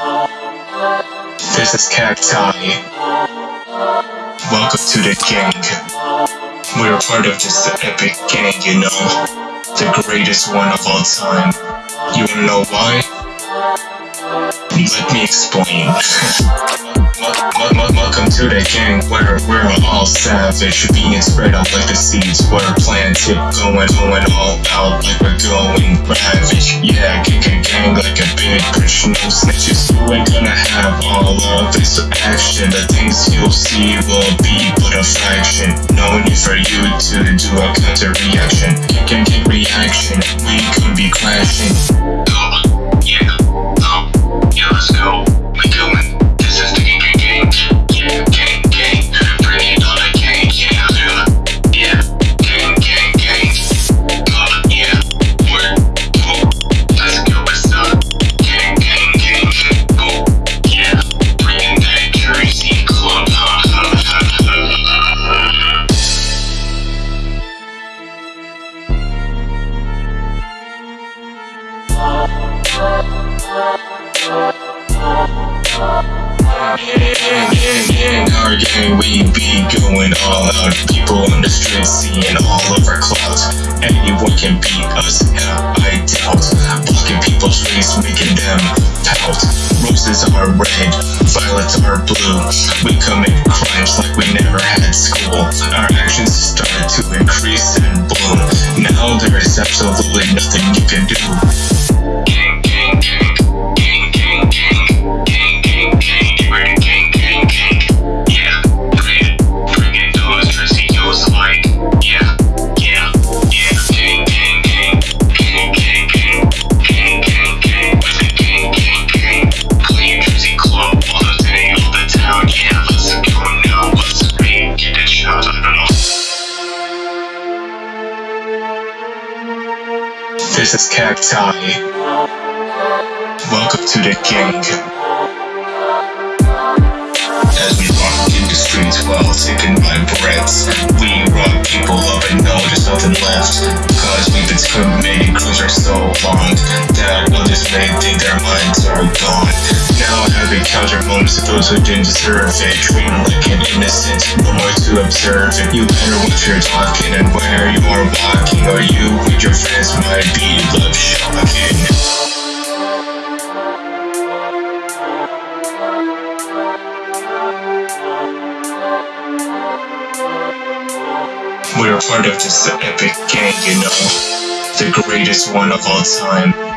This is Cacti. Welcome to the gang. We're part of this epic gang, you know. The greatest one of all time. You wanna know why? Let me explain. Welcome to the gang where we're all savage. Being spread out like the seeds. We're planted Going, going all out like we're going ravage. Yeah, gang, gang, gang like a big bitch No snitches, you ain't gonna have all of this action. The things you'll see will be but a fraction. No need for you to do a counter reaction. Kick and gang reaction, we could be crashing In our gang, we be going all out. People on the street seeing all of our clouds. Anyone can beat us, yeah, I doubt. Blocking people's face, making them pout. Roses are red, violets are blue. We commit crimes like we never had school. Our actions started to increase and bloom. Now there is absolutely nothing you can do. This is Cacti. Welcome to the gang. As we walk in the streets while taking my breaths, we rock people up and know there's nothing left. Cause we've been committing crimes for so long that others may think their minds are gone. Now having counter moments to those who didn't deserve it. Treating like an innocent, no more to observe it. You better watch your talking and where you are walking, or you with your friends might be left shocking. We're part of this epic gang, you know. The greatest one of all time.